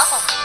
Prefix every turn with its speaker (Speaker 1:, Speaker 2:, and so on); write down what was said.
Speaker 1: 好。